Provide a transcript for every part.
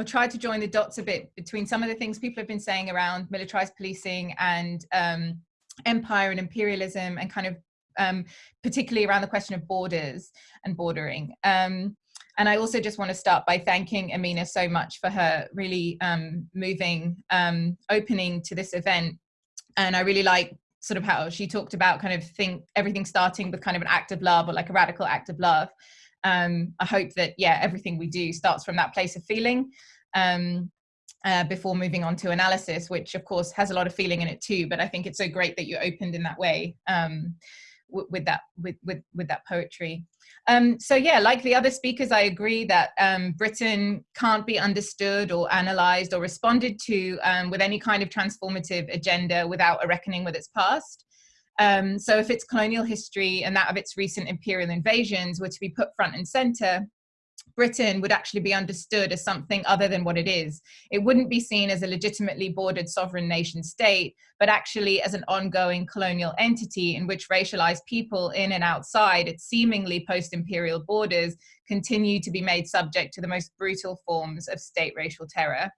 I've tried to join the dots a bit between some of the things people have been saying around militarized policing and um, empire and imperialism and kind of um, particularly around the question of borders and bordering. Um, and I also just want to start by thanking Amina so much for her really um, moving um, opening to this event. And I really like sort of how she talked about kind of think everything starting with kind of an act of love or like a radical act of love. Um, I hope that, yeah, everything we do starts from that place of feeling. Um, uh, before moving on to analysis, which of course has a lot of feeling in it too. But I think it's so great that you opened in that way um, with that with, with with that poetry. Um, so yeah, like the other speakers, I agree that um, Britain can't be understood or analysed or responded to um, with any kind of transformative agenda without a reckoning with its past. Um, so if its colonial history and that of its recent imperial invasions were to be put front and centre, Britain would actually be understood as something other than what it is. It wouldn't be seen as a legitimately bordered sovereign nation state, but actually as an ongoing colonial entity in which racialized people in and outside its seemingly post-imperial borders continue to be made subject to the most brutal forms of state racial terror.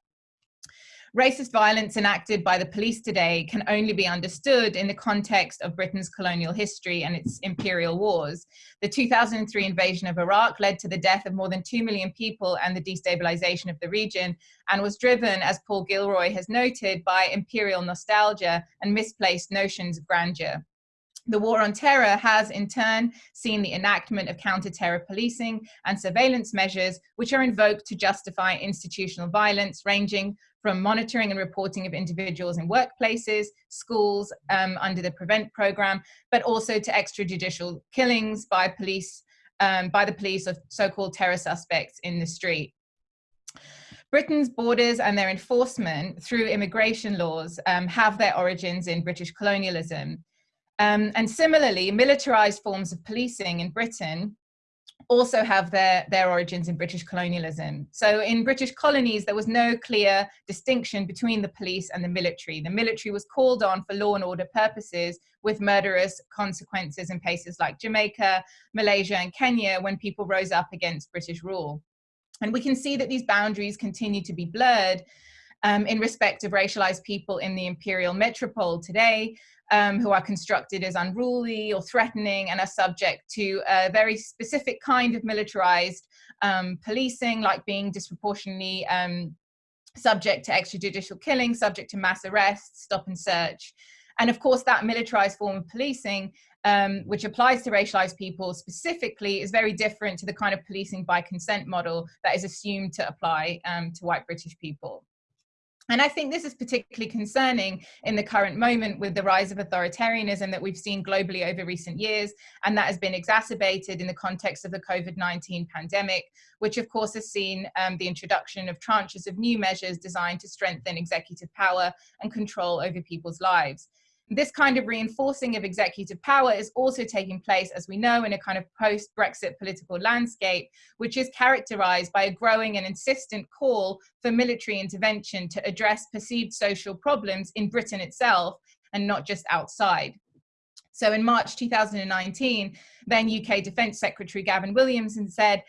Racist violence enacted by the police today can only be understood in the context of Britain's colonial history and its imperial wars. The 2003 invasion of Iraq led to the death of more than 2 million people and the destabilization of the region, and was driven, as Paul Gilroy has noted, by imperial nostalgia and misplaced notions of grandeur. The war on terror has in turn seen the enactment of counter-terror policing and surveillance measures which are invoked to justify institutional violence ranging from monitoring and reporting of individuals in workplaces, schools um, under the PREVENT program, but also to extrajudicial killings by police, um, by the police of so-called terror suspects in the street. Britain's borders and their enforcement through immigration laws um, have their origins in British colonialism. Um, and similarly, militarized forms of policing in Britain also have their, their origins in British colonialism. So in British colonies, there was no clear distinction between the police and the military. The military was called on for law and order purposes with murderous consequences in places like Jamaica, Malaysia and Kenya when people rose up against British rule. And we can see that these boundaries continue to be blurred um, in respect of racialized people in the imperial metropole today, um, who are constructed as unruly or threatening and are subject to a very specific kind of militarized um, policing, like being disproportionately um, subject to extrajudicial killing, subject to mass arrests, stop and search. And of course, that militarized form of policing, um, which applies to racialized people specifically, is very different to the kind of policing by consent model that is assumed to apply um, to white British people. And I think this is particularly concerning in the current moment with the rise of authoritarianism that we've seen globally over recent years, and that has been exacerbated in the context of the COVID-19 pandemic, which of course has seen um, the introduction of tranches of new measures designed to strengthen executive power and control over people's lives. This kind of reinforcing of executive power is also taking place, as we know, in a kind of post-Brexit political landscape, which is characterized by a growing and insistent call for military intervention to address perceived social problems in Britain itself and not just outside. So in March 2019, then UK Defence Secretary Gavin Williamson said,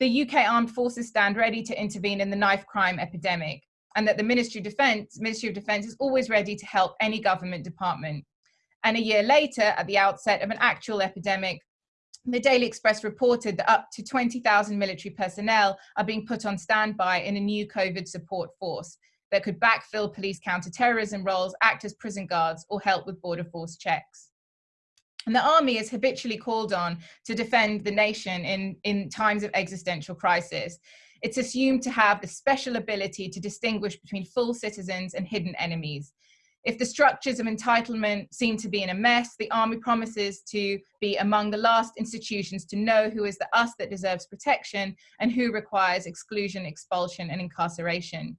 the UK armed forces stand ready to intervene in the knife crime epidemic and that the Ministry of Defence, Ministry of Defence is always ready to help any government department. And a year later, at the outset of an actual epidemic, the Daily Express reported that up to 20,000 military personnel are being put on standby in a new COVID support force that could backfill police counter-terrorism roles, act as prison guards, or help with border force checks. And the army is habitually called on to defend the nation in, in times of existential crisis. It's assumed to have the special ability to distinguish between full citizens and hidden enemies. If the structures of entitlement seem to be in a mess, the army promises to be among the last institutions to know who is the us that deserves protection and who requires exclusion, expulsion, and incarceration.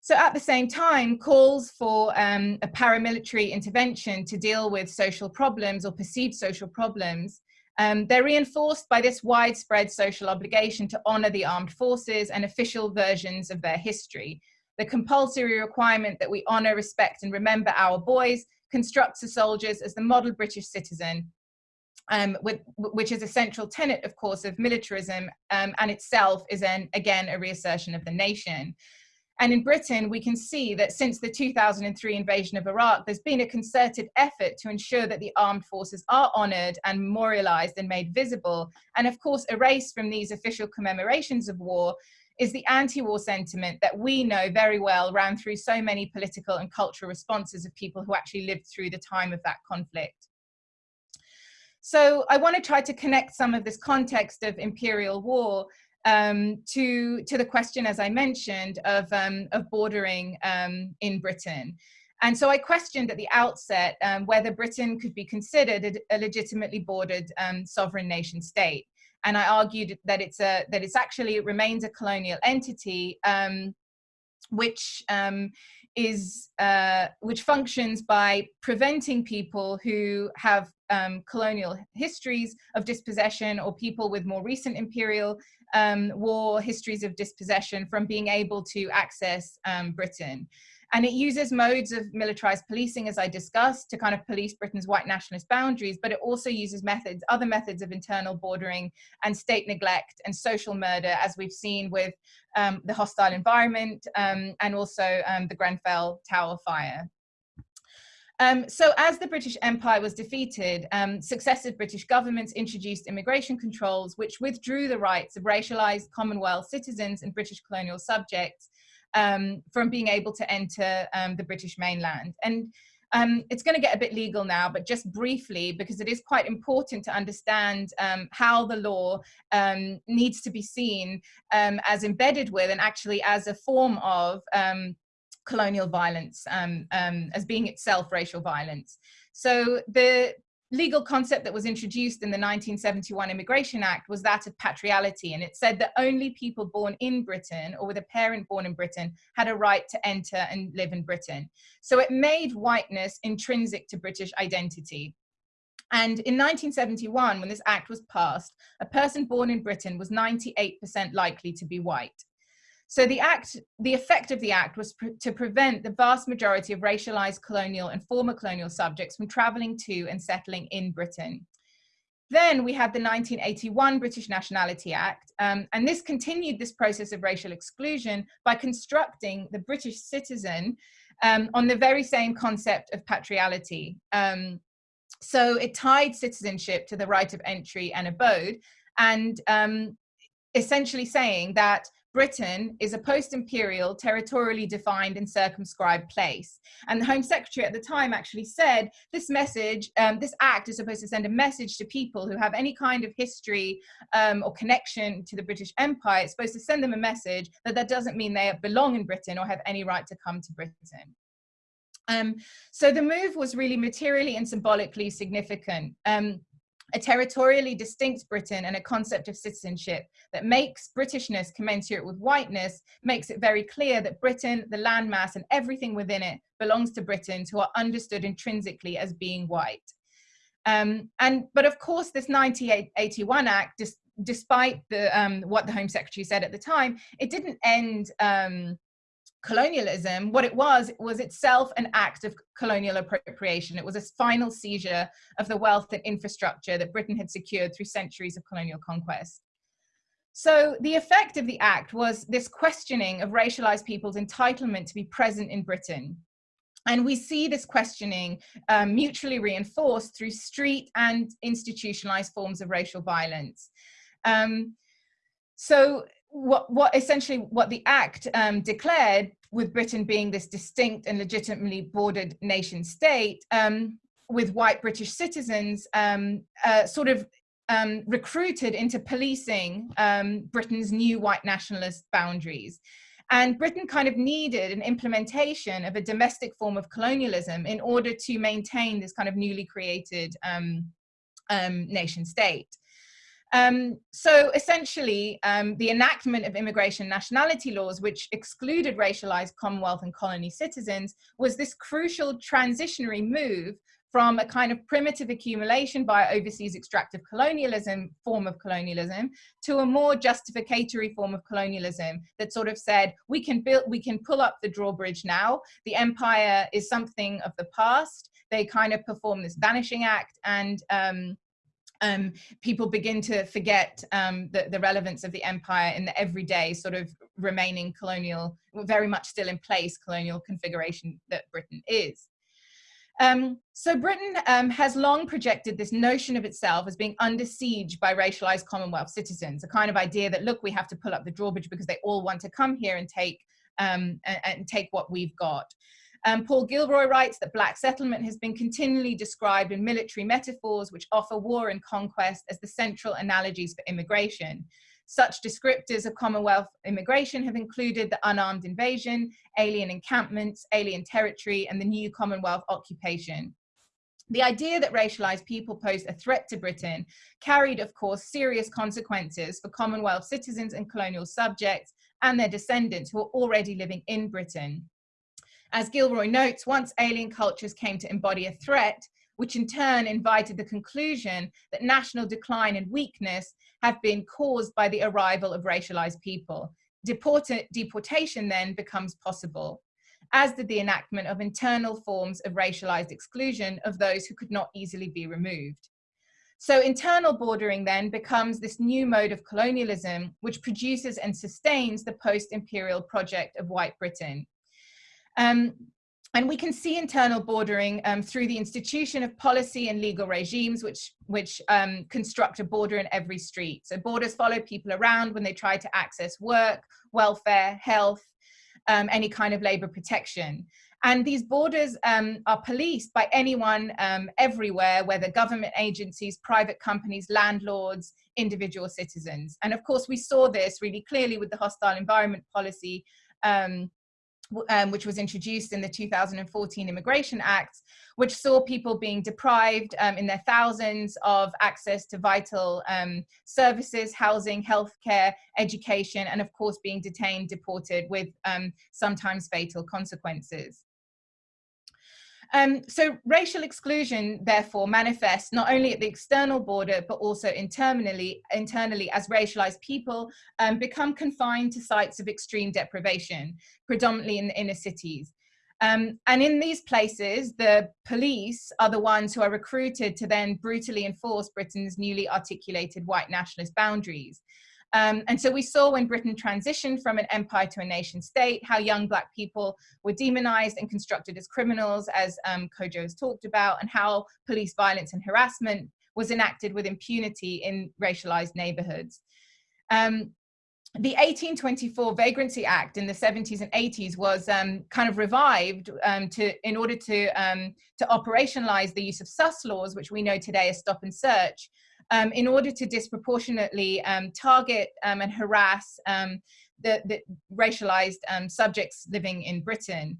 So at the same time, calls for um, a paramilitary intervention to deal with social problems or perceived social problems um, they're reinforced by this widespread social obligation to honour the armed forces and official versions of their history. The compulsory requirement that we honour, respect and remember our boys constructs the soldiers as the model British citizen um, with, which is a central tenet, of course, of militarism um, and itself is an, again a reassertion of the nation. And in Britain, we can see that since the 2003 invasion of Iraq, there's been a concerted effort to ensure that the armed forces are honored and memorialized and made visible. And of course, erased from these official commemorations of war is the anti-war sentiment that we know very well ran through so many political and cultural responses of people who actually lived through the time of that conflict. So I want to try to connect some of this context of imperial war um, to, to the question, as I mentioned, of, um, of bordering um, in Britain. And so I questioned at the outset um, whether Britain could be considered a, legitimately bordered um, sovereign nation state. And I argued that it's a that it's actually it remains a colonial entity, which is uh, which functions by preventing people who have um, colonial histories of dispossession or people with more recent imperial um, war histories of dispossession from being able to access um, Britain. And it uses modes of militarized policing, as I discussed, to kind of police Britain's white nationalist boundaries, but it also uses methods, other methods of internal bordering and state neglect and social murder, as we've seen with um, the hostile environment um, and also um, the Grenfell Tower fire. Um, so as the British Empire was defeated, um, successive British governments introduced immigration controls which withdrew the rights of racialized Commonwealth citizens and British colonial subjects um, from being able to enter um, the British mainland. And um, it's going to get a bit legal now, but just briefly, because it is quite important to understand um, how the law um, needs to be seen um, as embedded with and actually as a form of um, colonial violence um, as being itself racial violence. So the legal concept that was introduced in the 1971 Immigration Act was that of patriality. And it said that only people born in Britain or with a parent born in Britain had a right to enter and live in Britain. So it made whiteness intrinsic to British identity. And in 1971, when this act was passed, a person born in Britain was 98% likely to be white. So the act, the effect of the act was pr to prevent the vast majority of racialized colonial and former colonial subjects from traveling to and settling in Britain. Then we had the 1981 British Nationality Act, um, and this continued this process of racial exclusion by constructing the British citizen um, on the very same concept of patriality. Um, so it tied citizenship to the right of entry and abode, and um, essentially saying that Britain is a post-imperial, territorially defined and circumscribed place. And the Home Secretary at the time actually said, this message, um, this act is supposed to send a message to people who have any kind of history um, or connection to the British Empire. It's supposed to send them a message that that doesn't mean they belong in Britain or have any right to come to Britain. Um, so the move was really materially and symbolically significant. Um, a territorially distinct Britain and a concept of citizenship that makes Britishness commensurate with whiteness makes it very clear that Britain, the landmass and everything within it belongs to Britons who are understood intrinsically as being white. Um, and but of course this 1981 Act, despite the, um, what the Home Secretary said at the time, it didn't end um, colonialism, what it was, was itself an act of colonial appropriation. It was a final seizure of the wealth and infrastructure that Britain had secured through centuries of colonial conquest. So the effect of the act was this questioning of racialized people's entitlement to be present in Britain. And we see this questioning um, mutually reinforced through street and institutionalized forms of racial violence. Um, so what, what essentially what the act um, declared with Britain being this distinct and legitimately bordered nation state um, with white British citizens um, uh, sort of um, recruited into policing um, Britain's new white nationalist boundaries. And Britain kind of needed an implementation of a domestic form of colonialism in order to maintain this kind of newly created um, nation state. Um, so essentially, um, the enactment of immigration nationality laws, which excluded racialized Commonwealth and colony citizens, was this crucial transitionary move from a kind of primitive accumulation by overseas extractive colonialism form of colonialism to a more justificatory form of colonialism that sort of said we can build we can pull up the drawbridge now. The empire is something of the past. They kind of perform this vanishing act and um, um, people begin to forget um, the, the, relevance of the empire in the everyday sort of remaining colonial, very much still in place colonial configuration that Britain is. Um, so Britain um, has long projected this notion of itself as being under siege by racialized Commonwealth citizens, a kind of idea that, look, we have to pull up the drawbridge because they all want to come here and take, um, and, and take what we've got. Um, Paul Gilroy writes that black settlement has been continually described in military metaphors which offer war and conquest as the central analogies for immigration. Such descriptors of Commonwealth immigration have included the unarmed invasion, alien encampments, alien territory, and the new Commonwealth occupation. The idea that racialized people posed a threat to Britain carried, of course, serious consequences for Commonwealth citizens and colonial subjects and their descendants who were already living in Britain. As Gilroy notes, once alien cultures came to embody a threat, which in turn invited the conclusion that national decline and weakness have been caused by the arrival of racialized people. Deport deportation then becomes possible, as did the enactment of internal forms of racialized exclusion of those who could not easily be removed. So internal bordering then becomes this new mode of colonialism, which produces and sustains the post-imperial project of white Britain, um, and we can see internal bordering um, through the institution of policy and legal regimes which, which um, construct a border in every street. So borders follow people around when they try to access work, welfare, health, um, any kind of labor protection. And these borders um, are policed by anyone um, everywhere, whether government agencies, private companies, landlords, individual citizens. And of course, we saw this really clearly with the hostile environment policy um, um, which was introduced in the 2014 Immigration Act, which saw people being deprived um, in their thousands of access to vital um, services, housing, healthcare, education, and of course being detained, deported with um, sometimes fatal consequences. Um, so racial exclusion, therefore, manifests not only at the external border, but also internally, internally as racialized people um, become confined to sites of extreme deprivation, predominantly in the inner cities. Um, and in these places, the police are the ones who are recruited to then brutally enforce Britain's newly articulated white nationalist boundaries. Um, and so we saw when Britain transitioned from an empire to a nation state, how young black people were demonized and constructed as criminals, as um, Kojo has talked about, and how police violence and harassment was enacted with impunity in racialized neighborhoods. Um, the 1824 Vagrancy Act in the 70s and 80s was um, kind of revived um, to, in order to, um, to operationalize the use of sus laws, which we know today as stop and search, um, in order to disproportionately um, target um, and harass um, the, the, racialized um, subjects living in Britain.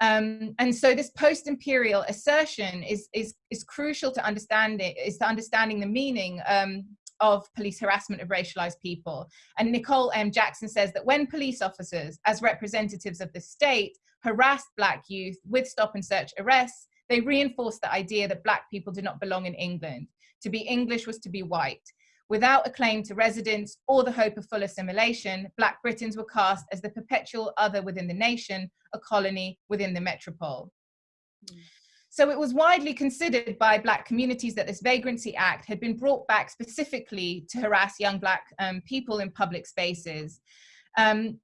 And so this post-imperial assertion is, is, is crucial to understand it, is to understanding the meaning of police harassment of racialized people. And Nicole M. Jackson says that when police officers, as representatives of the state, harassed black youth with stop and search arrests, they reinforced the idea that black people did not belong in England. To be English was to be white. Without a claim to residence or the hope of full assimilation, Black Britons were cast as the perpetual other within the nation, a colony within the metropole. So it was widely considered by Black communities that this Vagrancy Act had been brought back specifically to harass young Black um, people in public spaces. Um,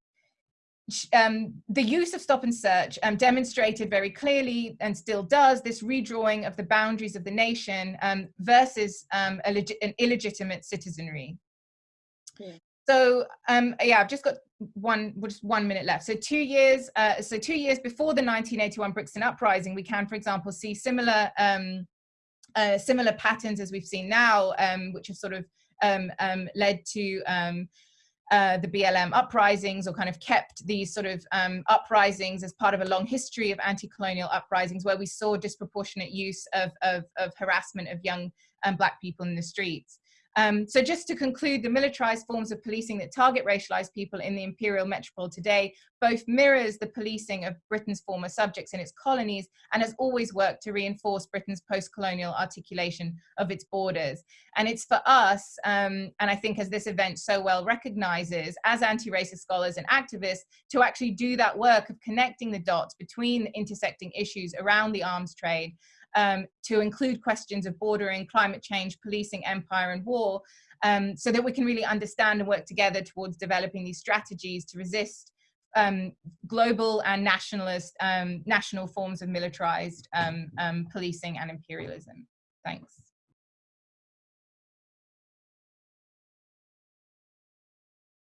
um, the use of stop and search um, demonstrated very clearly and still does this redrawing of the boundaries of the nation um, versus um, an illegitimate citizenry. Yeah. So um, yeah, I've just got one just one minute left. So two years, uh, so two years before the 1981 Brixton uprising, we can, for example, see similar um, uh, similar patterns as we've seen now, which have sort of led to uh, the BLM uprisings or kind of kept these sort of um, uprisings as part of a long history of anti-colonial uprisings where we saw disproportionate use of, of, of harassment of young um, black people in the streets. Um, so just to conclude, the militarized forms of policing that target racialized people in the imperial metropole today both mirrors the policing of Britain's former subjects in its colonies and has always worked to reinforce Britain's post-colonial articulation of its borders. And it's for us, um, and I think as this event so well recognizes, as anti-racist scholars and activists, to actually do that work of connecting the dots between intersecting issues around the arms trade um, to include questions of bordering, climate change, policing, empire and war, um, so that we can really understand and work together towards developing these strategies to resist um, global and nationalist, um, national forms of militarized um, um, policing and imperialism. Thanks.